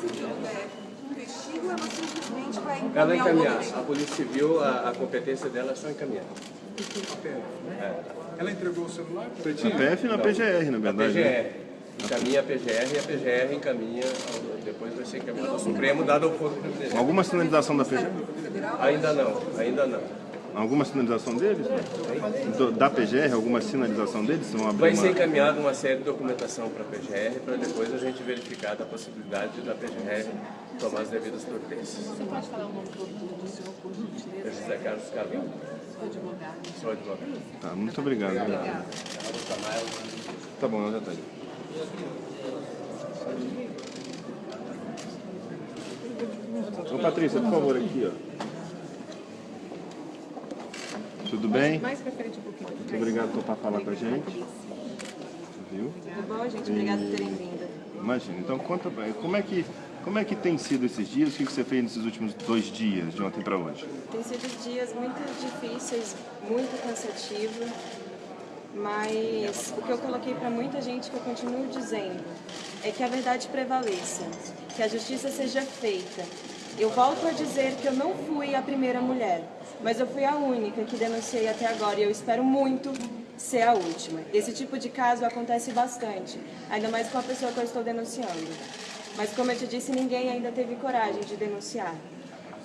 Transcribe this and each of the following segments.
Civil né, investiga ou ela simplesmente vai Ela encaminhar? A Polícia Civil, a, a competência dela é só encaminhar. Ela entregou o celular? Na PF e na PGR, na A verdade. né? PGR. Encaminha a PGR e a PGR encaminha, ao- depois vai ser encaminhado ao Supremo, dado ao Foro Privilegiado. Alguma sinalização da PGR? Ainda não, ainda não. Alguma sinalização deles? Do- da PGR, alguma sinalização deles? Vão abrir Vai ser uma... encaminhada uma série de documentação para a PGR, para depois a gente verificar a possibilidade da PGR tomar as devidas providências. Você pode falar o nome do senhor, por gentileza? Eu, José Carlos Carvalho, Sou advogado. sou advogado. Tá, muito obrigado. Tá bom, ela já aí. Ô Patrícia, por favor, aqui, ó. Tudo bem? Mais pra frente um pouquinho. Muito obrigado por falar com a gente. Viu? Tudo bom, gente? Obrigada por terem vindo. Imagina. Então conta pra como é que como é que tem sido esses dias? O que que você fez nesses últimos dois dias, de ontem para hoje? Tem sido dias muito difíceis, muito cansativo, mas o que eu coloquei para muita gente que eu continuo dizendo é que a verdade prevaleça, que a justiça seja feita. Eu volto a dizer que eu não fui a primeira mulher, mas eu fui a única que denunciei até agora e eu espero muito ser a última. Esse tipo de caso acontece bastante, ainda mais com a pessoa que eu estou denunciando. Mas como eu te disse, ninguém ainda teve coragem de denunciar.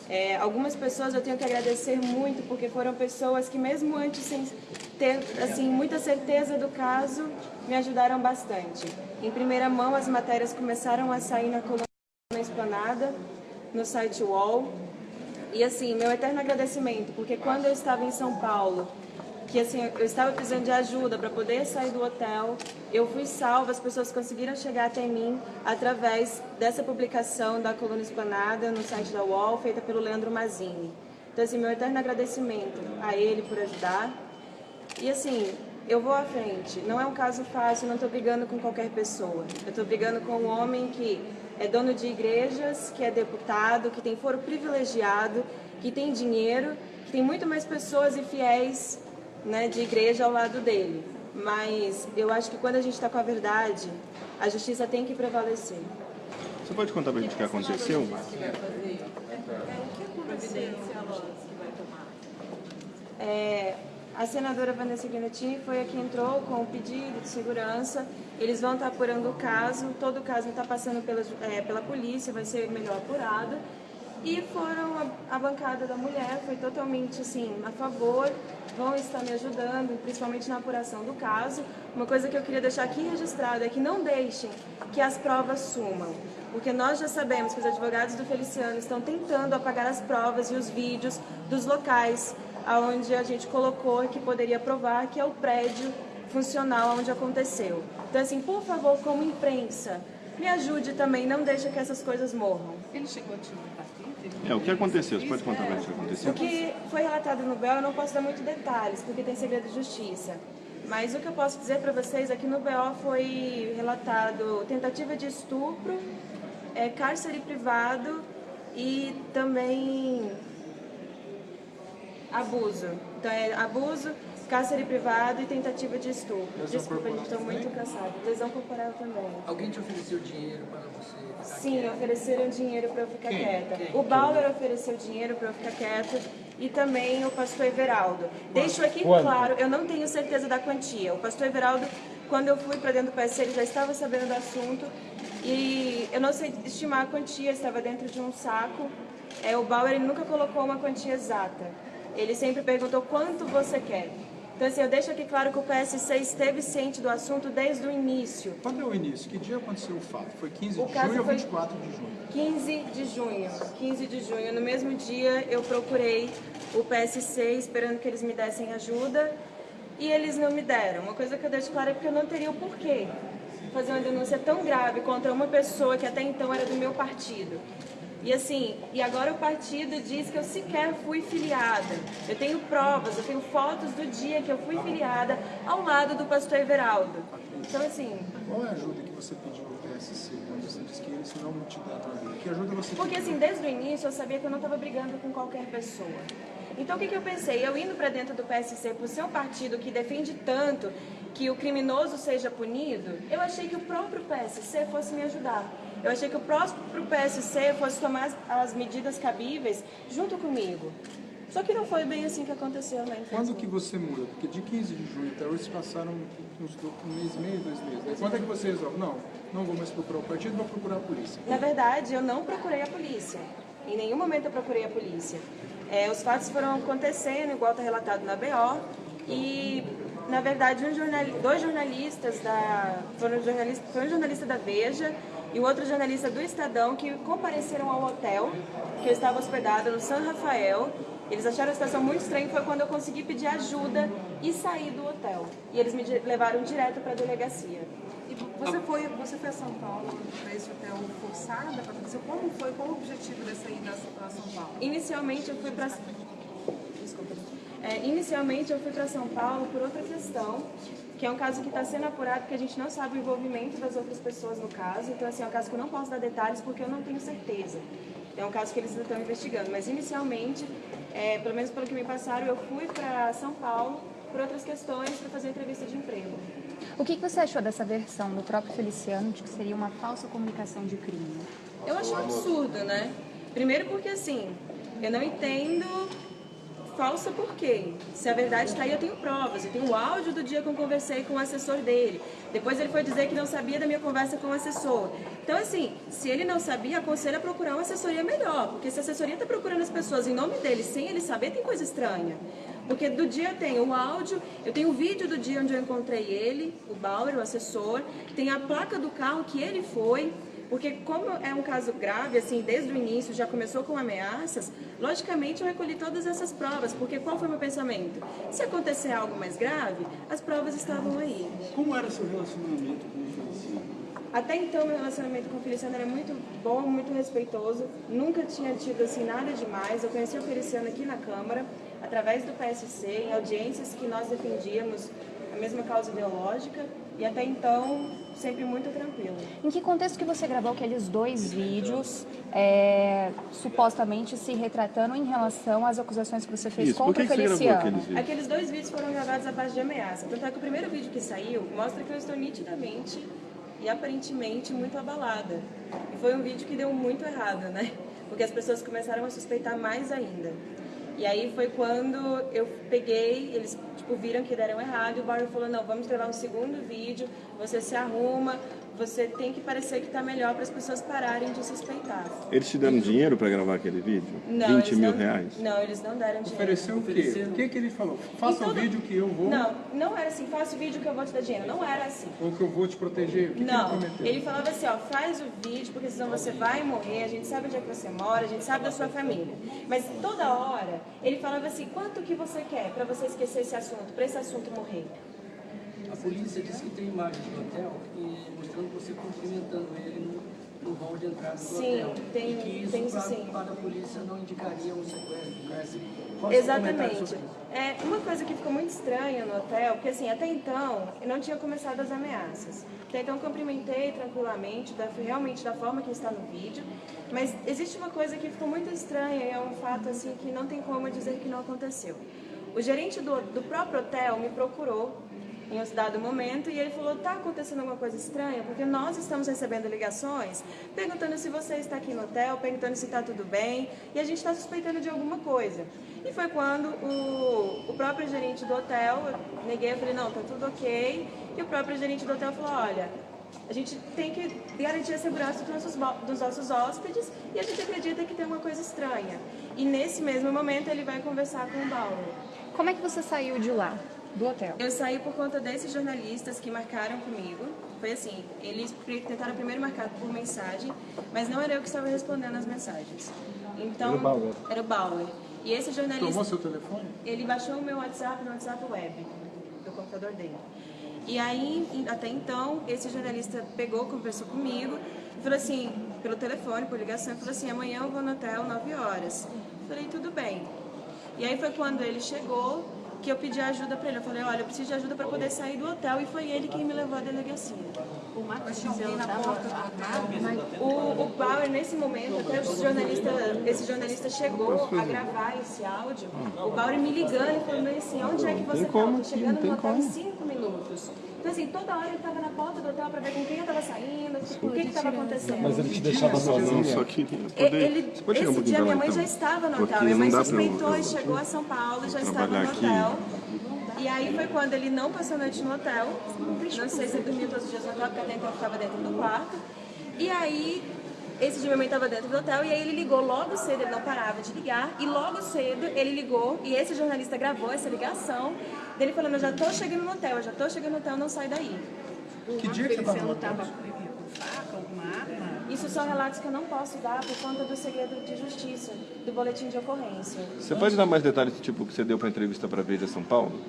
É, algumas pessoas eu tenho que agradecer muito, porque foram pessoas que mesmo antes sem ter assim muita certeza do caso, me ajudaram bastante. Em primeira mão, as matérias começaram a sair na coluna Esplanada, no site UOL. E assim, meu eterno agradecimento, porque quando eu estava em São Paulo, que assim, eu estava precisando de ajuda para poder sair do hotel, eu fui salva, as pessoas conseguiram chegar até mim através dessa publicação da coluna Esplanada no site da UOL, feita pelo Leandro Mazini. Então assim, meu eterno agradecimento a ele por ajudar. E assim, eu vou à frente. Não é um caso fácil, não estou brigando com qualquer pessoa. Eu estou brigando com um homem que é dono de igrejas, que é deputado, que tem foro privilegiado, que tem dinheiro, que tem muito mais pessoas e fiéis né, de igreja ao lado dele. Mas eu acho que quando a gente está com a verdade, a justiça tem que prevalecer. Você pode contar pra gente o que aconteceu? É, a senadora Vanessa Guinettini foi a que entrou com o pedido de segurança. Eles vão estar apurando o caso, todo o caso está passando pela, é, pela polícia, vai ser melhor apurado. E foram, a, a bancada da mulher foi totalmente assim, a favor, vão estar me ajudando, principalmente na apuração do caso. Uma coisa que eu queria deixar aqui registrado é que não deixem que as provas sumam. Porque nós já sabemos que os advogados do Feliciano estão tentando apagar as provas e os vídeos dos locais onde a gente colocou que poderia provar que é o prédio funcional onde aconteceu. Então, assim, por favor, como imprensa, me ajude também, não deixe que essas coisas morram. Ele chegou a te? É, o que aconteceu? Você pode contar pra gente o que aconteceu? O que foi relatado no BO, eu não posso dar muitos detalhes, porque tem segredo de justiça. Mas o que eu posso dizer para vocês é que no BO foi relatado tentativa de estupro, é, cárcere privado e também abuso. Então é abuso, cárcere privado e tentativa de estupro. Desculpa, gente, estou muito cansada. Lesão corporal também. Alguém te ofereceu dinheiro para você ficar Sim, ofereceram dinheiro para eu ficar Quem? quieta. Quem? O Bauer ofereceu dinheiro para eu ficar quieta e também o pastor Everaldo. Deixo aqui claro, eu não tenho certeza da quantia. O pastor Everaldo, quando eu fui para dentro do PSC, ele já estava sabendo do assunto e eu não sei estimar a quantia, estava dentro de um saco. É, o Bauer ele nunca colocou uma quantia exata. Ele sempre perguntou quanto você quer. Então, assim, eu deixo aqui claro que o PSC esteve ciente do assunto desde o início. Quando é o início? Que dia aconteceu o fato? Foi 15 O de junho ou foi- 24 de junho? 15 de junho. 15 de junho. No mesmo dia eu procurei o PSC esperando que eles me dessem ajuda e eles não me deram. Uma coisa que eu deixo clara é porque eu não teria o porquê fazer uma denúncia tão grave contra uma pessoa que até então era do meu partido. E assim, e agora o partido diz que eu sequer fui filiada. Eu tenho provas, eu tenho fotos do dia que eu fui filiada ao lado do pastor Everaldo. Então assim, Qual é a ajuda que você pediu ao PSC quando você disse que eles não te deram? Que ajuda você Porque assim, desde o início eu sabia que eu não estava brigando com qualquer pessoa. Então o que, que eu pensei? Eu indo para dentro do PSC por ser um partido que defende tanto que o criminoso seja punido, eu achei que o próprio PSC fosse me ajudar. Eu achei que o próximo PSC fosse tomar as, as medidas cabíveis junto comigo. Só que não foi bem assim que aconteceu, né? Quando que você muda? Porque de 15 de junho até hoje se passaram uns do- um mês e meio, dois meses. Aí quando é que você resolve? Não, não vou mais procurar o partido, vou procurar a polícia. Na verdade, eu não procurei a polícia. Em nenhum momento eu procurei a polícia. É, os fatos foram acontecendo, igual está relatado na BO, e, na verdade, um jornali- dois jornalistas da. Foram jornalistas, foi um jornalista da Veja e o outro jornalista do Estadão que compareceram ao hotel que eu estava hospedada no São Rafael. Eles acharam a situação muito estranha, foi quando eu consegui pedir ajuda e sair do hotel. E eles me levaram direto para a delegacia. E você foi, você foi a São Paulo para esse hotel forçada, Patrícia? Como foi? Qual o objetivo dessa ida a São Paulo? Inicialmente eu fui para Desculpa. É, inicialmente eu fui para São Paulo por outra questão, que é um caso que está sendo apurado porque a gente não sabe o envolvimento das outras pessoas no caso. Então assim, é um caso que eu não posso dar detalhes porque eu não tenho certeza. É um caso que eles ainda estão investigando, mas inicialmente, é, pelo menos pelo que me passaram, eu fui para São Paulo por outras questões para fazer entrevista de emprego. O que, que você achou dessa versão do próprio Feliciano de que seria uma falsa comunicação de crime? Eu acho um absurdo, né? Primeiro porque assim, eu não entendo falsa por quê? Se a verdade está aí, eu tenho provas. Eu tenho o áudio do dia que eu conversei com o assessor dele. Depois ele foi dizer que não sabia da minha conversa com o assessor. Então, assim, se ele não sabia, aconselho a procurar uma assessoria melhor. Porque se a assessoria está procurando as pessoas em nome dele, sem ele saber, tem coisa estranha. Porque do dia eu tenho o áudio, eu tenho o vídeo do dia onde eu encontrei ele, o Bauer, o assessor, tem a placa do carro que ele foi. Porque como é um caso grave, assim, desde o início já começou com ameaças, logicamente eu recolhi todas essas provas, porque qual foi o meu pensamento? Se acontecer algo mais grave, as provas estavam aí. Como era seu relacionamento com o Feliciano? Até então, meu relacionamento com o Feliciano era muito bom, muito respeitoso. Nunca tinha tido assim nada demais. Eu conheci o Feliciano aqui na Câmara, através do PSC, em audiências que nós defendíamos a mesma causa ideológica. E até então, sempre muito tranquilo. Em que contexto que você gravou aqueles dois vídeos, é, supostamente se retratando em relação às acusações que você fez Isso, contra o Feliciano? aqueles vídeos? Aqueles dois vídeos foram gravados à base de ameaça. Tanto é que o primeiro vídeo que saiu mostra que eu estou nitidamente e aparentemente muito abalada. E foi um vídeo que deu muito errado, né? Porque as pessoas começaram a suspeitar mais ainda. E aí foi quando eu peguei, eles tipo, viram que deram errado e o Barry falou, não, vamos gravar um segundo vídeo, você se arruma, você tem que parecer que está melhor para as pessoas pararem de suspeitar. Eles te deram dinheiro para gravar aquele vídeo? Não, 20 eles mil não, reais? Não, eles não deram dinheiro. Ofereceu o quê? O que, que ele falou? Faça E o vídeo que eu vou, Não, não era assim, faça o vídeo que eu vou te dar dinheiro. Não era assim. ou que eu vou te proteger. O que, Não, que ele ele falava assim, ó, faz o vídeo, porque senão você vai morrer, a gente sabe onde é que você mora, a gente sabe da sua família. Mas toda hora, ele falava assim, quanto que você quer pra você esquecer esse assunto, pra esse assunto morrer? A polícia disse que tem imagens do hotel e mostrando você cumprimentando ele no, no hall de entrada do Sim, hotel. tem- e que isso tem isso para, sim. para a polícia não indicaria um sequestro, um cárcere. É comentário Exatamente. É, uma coisa que ficou muito estranha no hotel, porque assim, até então não tinha começado as ameaças. Até então cumprimentei tranquilamente, da, realmente da forma que está no vídeo. Mas existe uma coisa que ficou muito estranha e é um fato assim que não tem como dizer que não aconteceu. O gerente do, do próprio hotel me procurou em um dado momento e ele falou: tá acontecendo alguma coisa estranha? Porque nós estamos recebendo ligações perguntando se você está aqui no hotel, perguntando se está tudo bem e a gente está suspeitando de alguma coisa. E foi quando o, o próprio gerente do hotel, eu neguei, eu falei: não, tá tudo ok. E o próprio gerente do hotel falou: olha. A gente tem que garantir a segurança dos nossos, dos nossos hóspedes e a gente acredita que tem uma coisa estranha. E nesse mesmo momento ele vai conversar com o Bauer. Como é que você saiu de lá, do hotel? Eu saí por conta desses jornalistas que marcaram comigo. Foi assim, eles tentaram primeiro marcar por mensagem, mas não era eu que estava respondendo as mensagens. Então, Era o Bauer. Era o Bauer. E esse jornalista, Tomou seu telefone? ele baixou o meu WhatsApp no WhatsApp web, do computador dele. E aí, até então, esse jornalista pegou, conversou comigo, e falou assim, pelo telefone, por ligação, e falou assim, amanhã eu vou no hotel 9 horas. Falei, tudo bem. E aí foi quando ele chegou que eu pedi ajuda para ele. Eu falei, olha, eu preciso de ajuda para poder sair do hotel e foi ele quem me levou à delegacia. O Marcos O, o Bauer, nesse momento, até o jornalista, esse jornalista chegou a gravar esse áudio, o Bauer me ligando e falando assim, onde é que você está? Chegando no hotel em cinco minutos. Então, assim, toda hora ele estava na porta do hotel para ver com quem eu estava saindo, o que estava acontecendo. Mas ele te deixava sozinho. Só queria E- poder... Ele, pode um esse dia minha mãe então? já estava no hotel. Minha mãe suspeitou eu- e chegou a São Paulo, já estava no aqui. hotel. E aí foi quando ele não passou a noite no hotel. Não sei se ele dormiu todos os dias no hotel, porque até então eu ficava dentro do quarto. E aí, esse dia minha mãe estava dentro do hotel e aí ele ligou logo cedo, ele não parava de ligar. E logo cedo ele ligou e esse jornalista gravou essa ligação dele falando, eu já tô chegando no hotel, eu já tô chegando no hotel, não sai daí. Que dia que você hotel? estava com faca, alguma arma? Isso são relatos que eu não posso dar por conta do segredo de justiça, do boletim de ocorrência. Você pode dar mais detalhes, tipo, que você deu para entrevista para Veja São Paulo?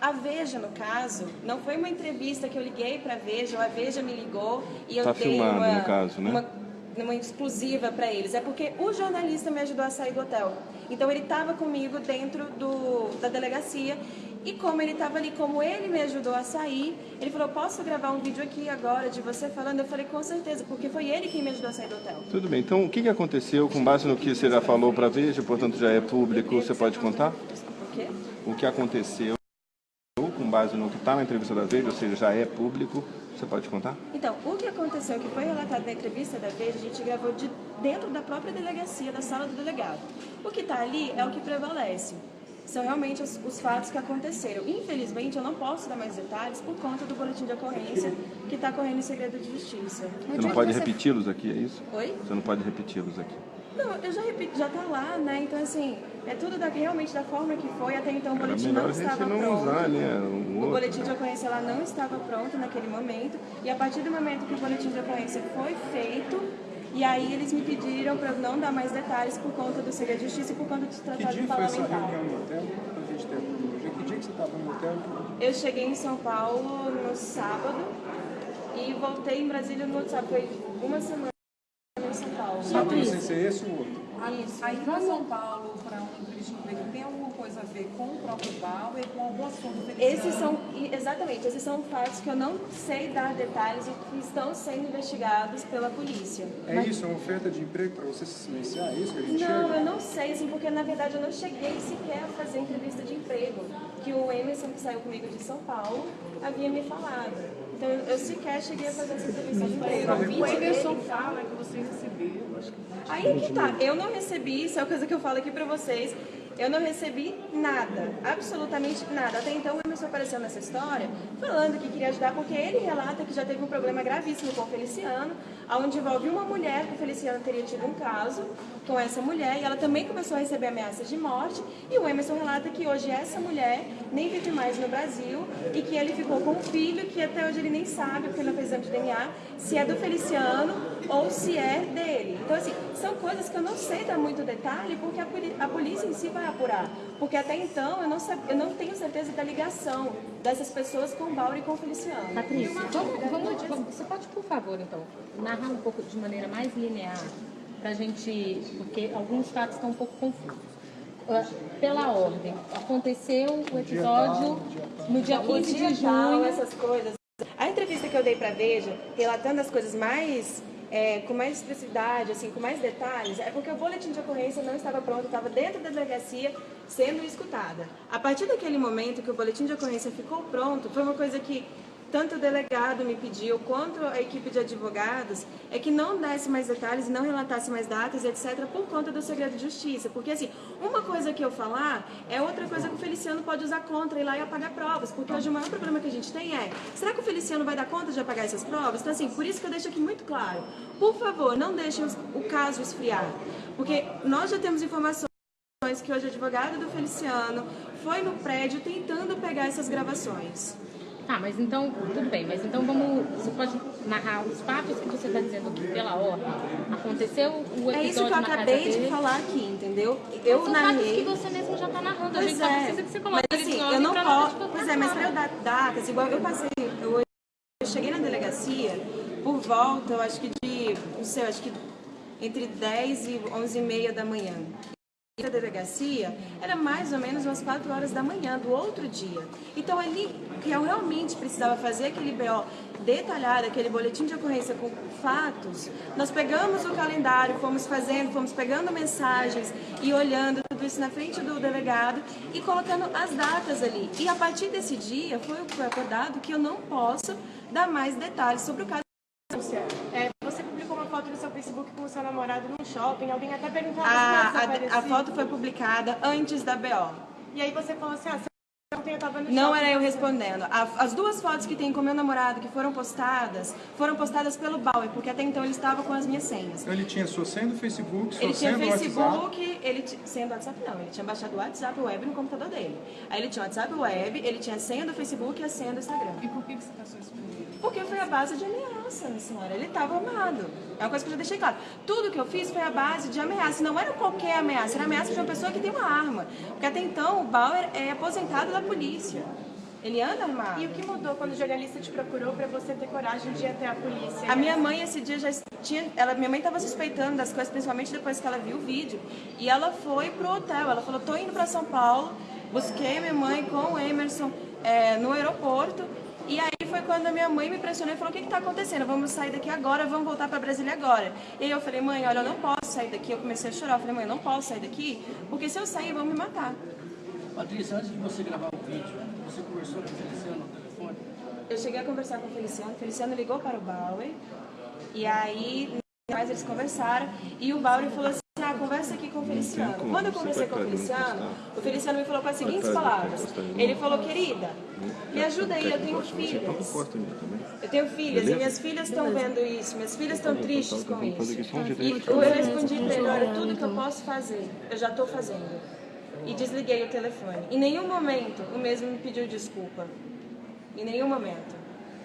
A Veja, no caso, não foi uma entrevista que eu liguei para a Veja, ou a Veja me ligou e eu Tá dei filmado, uma, no caso, né? uma, uma exclusiva para eles. É porque o jornalista me ajudou a sair do hotel. Então ele estava comigo dentro do, da delegacia e como ele estava ali, como ele me ajudou a sair, ele falou, posso gravar um vídeo aqui agora de você falando? Eu falei, com certeza, porque foi ele quem me ajudou a sair do hotel. Tudo bem, então o que, que aconteceu com base no que você já falou para Veja, portanto já é público, você pode contar? Por quê? O que aconteceu com base no que está na entrevista da Veja, ou seja, já é público, você pode contar? Então, o que aconteceu, que foi relatado na entrevista da Veja, a gente gravou de dentro da própria delegacia, da sala do delegado. O que está ali é o que prevalece. São realmente os, os fatos que aconteceram. Infelizmente, eu não posso dar mais detalhes por conta do boletim de ocorrência que está correndo em segredo de justiça. Você não pode repeti-los aqui, é isso? Oi? Você não pode repeti-los aqui. Não, eu já repito, já tá lá, né? Então, assim, é tudo da, realmente da forma que foi. Até então, o boletim não estava não pronto. usar, né? Um O outro. boletim de ocorrência lá não estava pronto naquele momento. E a partir do momento que o boletim de ocorrência foi feito, e aí eles me pediram para eu não dar mais detalhes por conta do segredo de justiça e por conta de se Que dia foi essa parlamentar. reunião no hotel? Pra gente a cronologia. Que dia que você estava no hotel? Eu cheguei em São Paulo no sábado e voltei em Brasília no outro sábado. Foi uma semana em São Paulo. Sábado sem ser esse ou outro? A, a ida a São Paulo para um entrevista de emprego tem coisa a ver com o próprio Bauer, com algum assunto? Esses são, e- exatamente, esses são fatos que eu não sei dar detalhes e que estão sendo investigados pela polícia. É isso, é uma oferta de emprego para você se silenciar? É isso que a gente Não, chega? eu não sei, assim, porque na verdade eu não cheguei sequer a fazer entrevista de emprego, que o Emerson, que saiu comigo de São Paulo, havia me falado. Então eu sequer cheguei a fazer essa entrevista de emprego. O Emerson fala que você recebeu, acho que Aí que tá, eu não recebi, isso é a coisa que eu falo aqui pra vocês, eu não recebi nada, absolutamente nada. Até então o Emerson apareceu nessa história falando que queria ajudar, porque ele relata que já teve um problema gravíssimo com o Feliciano, onde envolve uma mulher que o Feliciano teria tido um caso com essa mulher, e ela também começou a receber ameaças de morte, e o Emerson relata que hoje essa mulher nem vive mais no Brasil, e que ele ficou com um filho que até hoje ele nem sabe, porque não fez exame de DNA, se é do Feliciano ou se é dele. Então, assim, são coisas que eu não sei dar muito detalhe, porque a, polícia em si vai apurar. Porque até então eu não, eu não tenho certeza da ligação dessas pessoas com o Bauri e com o Feliciano. Patrícia, vamos, vamos, vamos- você pode, por favor, então, narrar um pouco de maneira mais linear, pra gente, porque alguns fatos estão um pouco confusos. Ah, Pela ordem, aconteceu o episódio no dia O 15 dia de junho. essas coisas. A entrevista que eu dei pra Veja, relatando as coisas mais é, com mais expressividade, assim, com mais detalhes, é porque o boletim de ocorrência não estava pronto, estava dentro da delegacia sendo escutada. A partir daquele momento que o boletim de ocorrência ficou pronto, foi uma coisa que tanto o delegado me pediu, quanto a equipe de advogados, é que não desse mais detalhes não relatasse mais datas, etc., por conta do segredo de justiça. Porque, assim, uma coisa que eu falar é outra coisa que o Feliciano pode usar contra, ir lá e apagar provas. Porque hoje o maior problema que a gente tem é, será que o Feliciano vai dar conta de apagar essas provas? Então, assim, por isso que eu deixo aqui muito claro. Por favor, não deixem o caso esfriar. Porque nós já temos informações que hoje o advogado do Feliciano foi no prédio tentando pegar essas gravações. Tá, mas então, tudo bem, mas então vamos. Você pode narrar os fatos que você está dizendo aqui pela ordem. Aconteceu o episódio É isso que eu acabei de dele. falar aqui, entendeu? Eu São fatos narrei. que você mesmo já está narrando. a Pois gente só é, precisa que você coloque mas assim, eu não posso. Pois é, mas para eu dar datas, igual eu passei, eu, eu cheguei na delegacia por volta, eu acho que de, não sei, eu acho que entre 10 e 11 e meia da manhã. E a delegacia era mais ou menos umas 4 horas da manhã do outro dia. Então ali, que eu realmente precisava fazer aquele BO detalhado, aquele boletim de ocorrência com fatos, nós pegamos o calendário, fomos fazendo, fomos pegando mensagens e olhando tudo isso na frente do delegado e colocando as datas ali. E a partir desse dia foi acordado que eu não posso dar mais detalhes sobre o caso. É, você publicou uma foto no seu Facebook com o seu namorado num shopping, alguém até perguntou A, onde a, a foto foi publicada antes da BO. E aí você falou assim, ah, ontem eu tava no Não shopping, era eu respondendo. A- As duas fotos que tem com meu namorado que foram postadas, foram postadas pelo Bauer, porque até então ele estava com as minhas senhas. Então ele tinha sua senha do Facebook, sua Ele tinha senha do WhatsApp. Facebook, ele t- senha do WhatsApp não, ele tinha baixado o WhatsApp web no computador dele. Aí ele tinha o WhatsApp web, ele tinha a senha do Facebook e a senha do Instagram. E por que você passou isso por ele? Porque foi a base de ameaça, senhora. Ele estava armado. É uma coisa que eu já deixei claro. Tudo que eu fiz foi a base de ameaça. Não era qualquer ameaça, era ameaça de uma pessoa que tem uma arma. Porque até então o Bauer é aposentado da polícia. Ele anda armado. E o que mudou quando o jornalista te procurou pra você ter coragem de ir até a polícia? A minha mãe esse dia já tinha, ela, minha mãe estava suspeitando das coisas, principalmente depois que ela viu o vídeo. E ela foi pro hotel. Ela falou: "Tô indo para São Paulo". Busquei minha mãe com o Emerson é, no aeroporto. E aí quando a minha mãe me pressionou e falou: "O que está acontecendo? Vamos sair daqui agora, vamos voltar para Brasília agora". E aí eu falei: "Mãe, olha, eu não posso sair daqui". Eu comecei a chorar. Eu falei: "Mãe, eu não posso sair daqui, porque se eu sair vão me matar". Patrícia, antes de você gravar o vídeo, você conversou com o Feliciano no telefone? Eu cheguei a conversar com o Feliciano, o Feliciano ligou para o Bauer, e aí mais eles conversaram, e o Bauer falou assim, ah, conversa aqui com o Feliciano. como, Quando eu conversei com o Feliciano, o Feliciano me falou com as seguintes palavras. Ele falou, querida, me ajuda aí, eu tenho filhas. Eu tenho filhas, Beleza? e minhas filhas estão vendo isso, minhas filhas estão tristes com Vamos fazer isso. E eu respondi pra ele, olha, tudo que eu posso fazer, eu já estou fazendo. E desliguei o telefone. Em nenhum momento o mesmo me pediu desculpa. Em nenhum momento.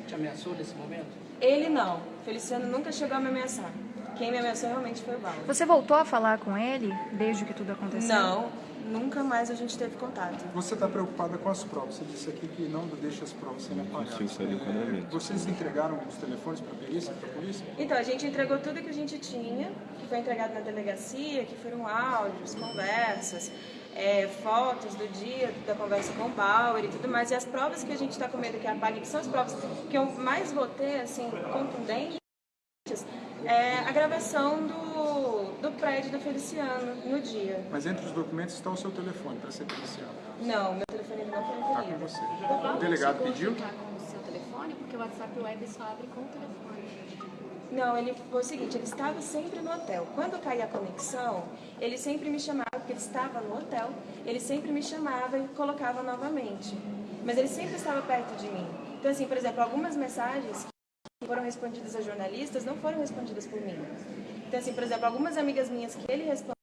Te ameaçou nesse momento? Ele não. Feliciano nunca chegou a me ameaçar. Quem me ameaçou realmente foi o Bauer. Você voltou a falar com ele desde que tudo aconteceu? Não, nunca mais a gente teve contato. Você está preocupada com as provas. Você disse aqui que não deixa as provas serem apagadas. enquadramento. Vocês entregaram os telefones para a perícia, para a polícia? Então, a gente entregou tudo que a gente tinha, que foi entregado na delegacia, que foram áudios, conversas, é, fotos do dia da conversa com o Bauer e tudo mais. E as provas que a gente está com medo que apague, que são as provas que eu mais vou ter, assim, contundentes, é a gravação do, do prédio do Feliciano no dia. Mas entre os documentos está o seu telefone para ser policial. Não, meu telefone ainda não foi Está com recolhido. você. O delegado pediu? com o seu telefone, porque o WhatsApp Web só abre com o telefone. Não, ele foi o seguinte, ele estava sempre no hotel. Quando caía a conexão, ele sempre me chamava, porque ele estava no hotel, ele sempre me chamava e colocava novamente. Mas ele sempre estava perto de mim. Então, assim, por exemplo, algumas mensagens foram respondidas a jornalistas não foram respondidas por mim. Então, assim, por exemplo, algumas amigas minhas que ele respondeu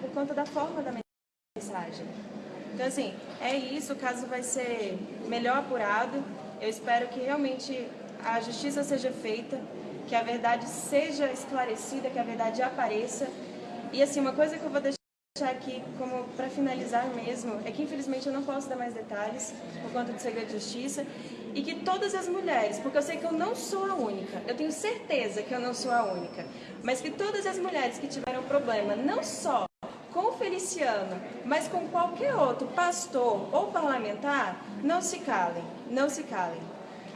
por conta da forma da mensagem. Então, assim, é isso, o caso vai ser melhor apurado. Eu espero que realmente a justiça seja feita, que a verdade seja esclarecida, que a verdade apareça. E, assim, uma coisa que eu vou deixar aqui como para finalizar mesmo é que, infelizmente, eu não posso dar mais detalhes por conta do segredo de justiça e que todas as mulheres, porque eu sei que eu não sou a única, eu tenho certeza que eu não sou a única, mas que todas as mulheres que tiveram problema, não só com o Feliciano, mas com qualquer outro pastor ou parlamentar, não se calem, não se calem.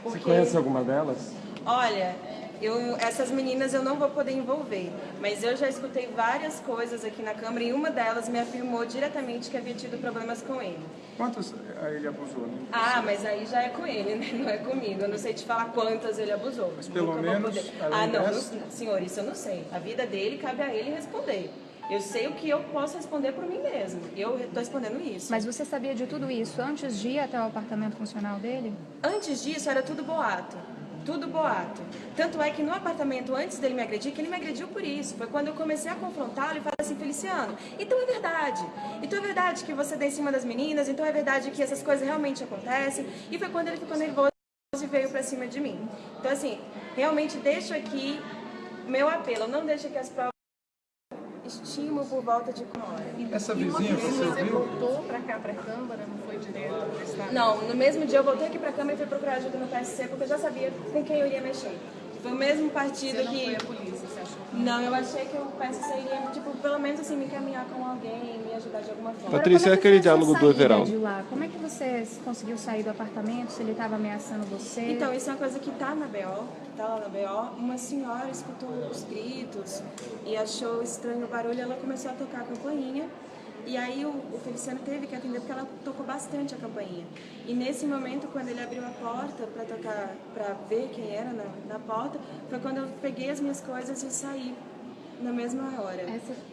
Você conhece alguma delas? Olha, eu, essas meninas eu não vou poder envolver, mas eu já escutei várias coisas aqui na Câmara e uma delas me afirmou diretamente que havia tido problemas com ele. Quantos eh, ele abusou? Né? Ah, mas aí já é com ele, né? Não é comigo. Eu não sei te falar quantas ele abusou. Mas pelo menos, além Ah, não, dessa- não, senhor, isso eu não sei. A vida dele cabe a ele responder. Eu sei o que eu posso responder por mim mesmo. Eu estou respondendo isso. Mas você sabia de tudo isso antes de ir até o apartamento funcional dele? Antes disso, era tudo boato. Tudo boato. Tanto é que no apartamento, antes dele me agredir, que ele me agrediu por isso. Foi quando eu comecei a confrontá-lo e falei assim, Feliciano, então é verdade. Então é verdade que você dá em cima das meninas, então é verdade que essas coisas realmente acontecem. E foi quando ele ficou nervoso e veio pra cima de mim. Então, assim, realmente deixo aqui meu apelo. Não deixe que as provas estimam por volta de uma hora. Essa E uma vizinha, vez você viu? voltou pra cá, pra Câmara, não foi direto? Não, no mesmo dia eu voltei aqui pra Câmara e fui procurar ajuda no PSC porque eu já sabia com quem eu iria mexer. Foi o mesmo partido Você não que... foi a polícia, você achou Não, eu achei que o PSC iria, tipo, pelo menos assim, me caminhar com alguém, me ajudar de alguma forma. Patrícia, é aquele diálogo do Everaldo. Como é que você conseguiu sair do apartamento? Se ele estava ameaçando você? Então, isso é uma coisa que tá na BO, que tá lá na BO. Uma senhora escutou os gritos e achou estranho o barulho, ela começou a tocar a campainha. E aí o, o Feliciano teve que atender porque ela tocou bastante a campainha. E nesse momento, quando ele abriu a porta para tocar, para ver quem era na, na porta, foi quando eu peguei as minhas coisas e saí na mesma hora.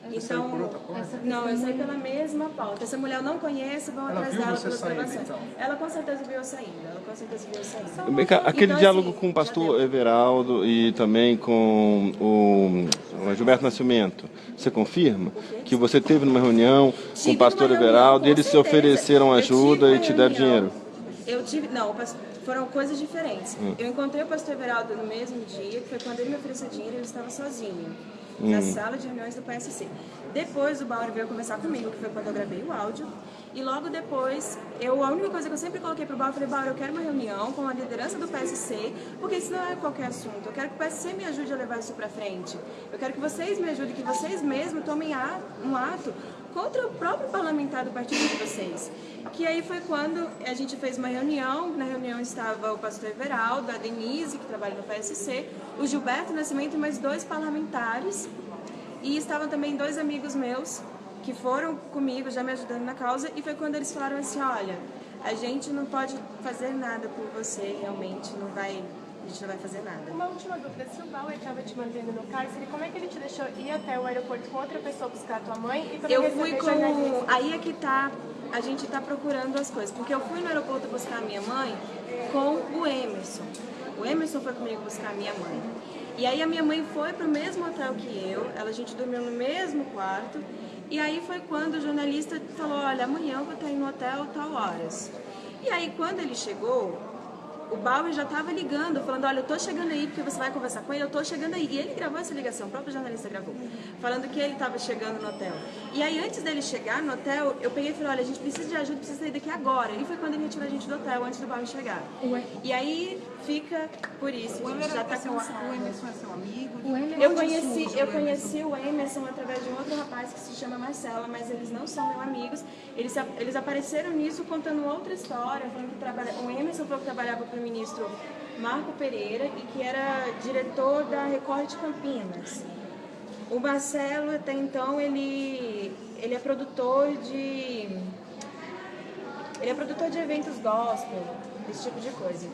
então, saiu por outra porta? essa- não, eu saí pela mesma porta. Essa mulher eu não conheço, vão Ela atrás viu dela pelas saindo, gravações. então? Ela com certeza viu eu saindo. Ela com certeza viu eu saindo. Vem cá, aquele Então, diálogo assim, com o pastor Everaldo e também com o, o Gilberto Nascimento, você confirma que você teve numa reunião com Tive o pastor reunião, Everaldo e com eles se ofereceram ajuda e te deram dinheiro? Eu tive. Não, pas- foram coisas diferentes. Hum. Eu encontrei o pastor Everaldo no mesmo dia, que foi quando ele me ofereceu dinheiro, ele estava sozinho. Hum. Na sala de reuniões do PSC. Depois o Bauer veio conversar comigo, que foi quando eu gravei o áudio. E logo depois, eu, a única coisa que eu sempre coloquei pro Bauer, eu falei, Bauer, eu quero uma reunião com a liderança do PSC, porque isso não é qualquer assunto. Eu quero que o PSC me ajude a levar isso pra frente. Eu quero que vocês me ajudem, que vocês mesmos tomem um ato contra o próprio parlamentar do partido de vocês. Que aí foi quando a gente fez uma reunião, na reunião estava o pastor Everaldo, a Denise, que trabalha no PSC, o Gilberto Nascimento e mais dois parlamentares. E estavam também dois amigos meus que foram comigo, já me ajudando na causa, e foi quando eles falaram assim, olha, a gente não pode fazer nada por você, realmente, não vai, a gente não vai fazer nada. Uma última dúvida, se o Bauer estava te mantendo no cárcere, como é que ele te deixou ir até o aeroporto com outra pessoa buscar a tua mãe e Eu fui com. Aí é que tá. A gente tá procurando as coisas. Porque eu fui no aeroporto buscar a minha mãe com o Emerson. O Emerson foi comigo buscar a minha mãe. E aí a minha mãe foi pro mesmo hotel que eu, ela, a gente dormiu no mesmo quarto. E aí foi quando o jornalista falou, olha, amanhã eu vou estar aí no hotel tal horas. E aí quando ele chegou, o Bauer já estava ligando, falando, olha, eu tô chegando aí porque você vai conversar com ele, eu tô chegando aí. E ele gravou essa ligação, o próprio jornalista gravou, falando que ele estava chegando no hotel. E aí, antes dele chegar no hotel, eu peguei e falei, olha, a gente precisa de ajuda, precisa sair daqui agora. E foi quando ele retirou a gente do hotel, antes do Bauer chegar. E aí, fica por isso, a gente já tá cansado. O Emerson é seu amigo? Eu conheci, eu conheci o Emerson através de um outro rapaz que se chama Marcela, mas eles não são meus amigos. Eles, eles apareceram nisso contando outra história, falando que trabalha, o Emerson falou que trabalhava para o ministro Marco Pereira e que era diretor da Record de Campinas. O Marcelo, até então, ele, ele é produtor de. Ele é produtor de eventos gospel, esse tipo de coisa.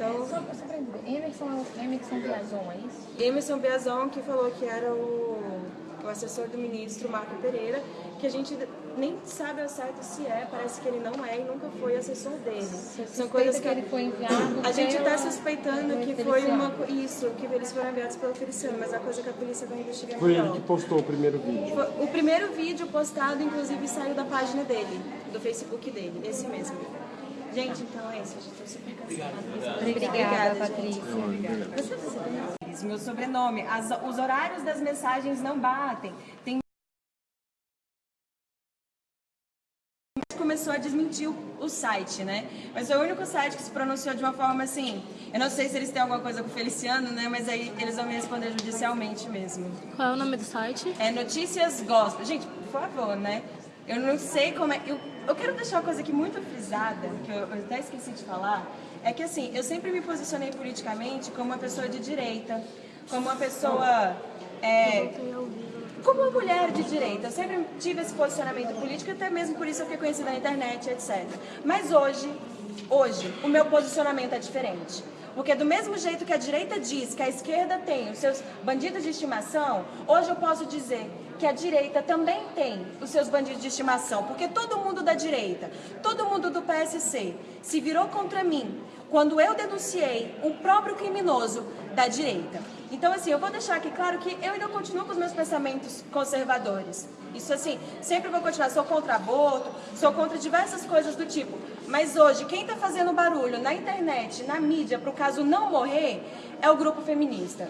Então. Só, só pra entender, Emerson, Emerson Biazon, é isso? Emerson Biazon, que falou que era o, o assessor do ministro Marco Pereira, que a gente nem sabe ao certo se é, parece que ele não é e nunca foi assessor dele. São coisas que ele foi enviado A gente está suspeitando que foi uma isso, que eles foram enviados pelo Feliciano, mas a coisa que a polícia vai investigar Foi ele melhor. que postou o primeiro vídeo. O primeiro vídeo postado, inclusive, saiu da página dele, do Facebook dele, esse mesmo. Gente, então é isso, eu já tô super cansada. Obrigada, gente. Patrícia. Você, você tem meu sobrenome, as- os horários das mensagens não batem. Tem começou a desmentir o, o site, né? Mas foi o único site que se pronunciou de uma forma assim. Eu não sei se eles têm alguma coisa com o Feliciano, né? Mas aí eles vão me responder judicialmente mesmo. Qual é o nome do site? É Notícias Gospel. Gente, por favor, né? Eu não sei como é. Eu, eu quero deixar uma coisa aqui muito frisada, que eu, eu até esqueci de falar. É que assim, eu sempre me posicionei politicamente como uma pessoa de direita, como uma pessoa. É, como uma mulher de direita, eu sempre tive esse posicionamento político, até mesmo por isso eu fiquei conhecida na internet, etc. Mas hoje, hoje, o meu posicionamento é diferente. Porque do mesmo jeito que a direita diz que a esquerda tem os seus bandidos de estimação, hoje eu posso dizer que a direita também tem os seus bandidos de estimação. Porque todo mundo da direita, todo mundo do PSC se virou contra mim quando eu denunciei um próprio criminoso da direita. Então, assim, eu vou deixar aqui claro que eu ainda continuo com os meus pensamentos conservadores. Isso, assim, sempre vou continuar. Sou contra aborto, sou contra diversas coisas do tipo. Mas hoje, quem está fazendo barulho na internet, na mídia, para o caso não morrer, é o grupo feminista.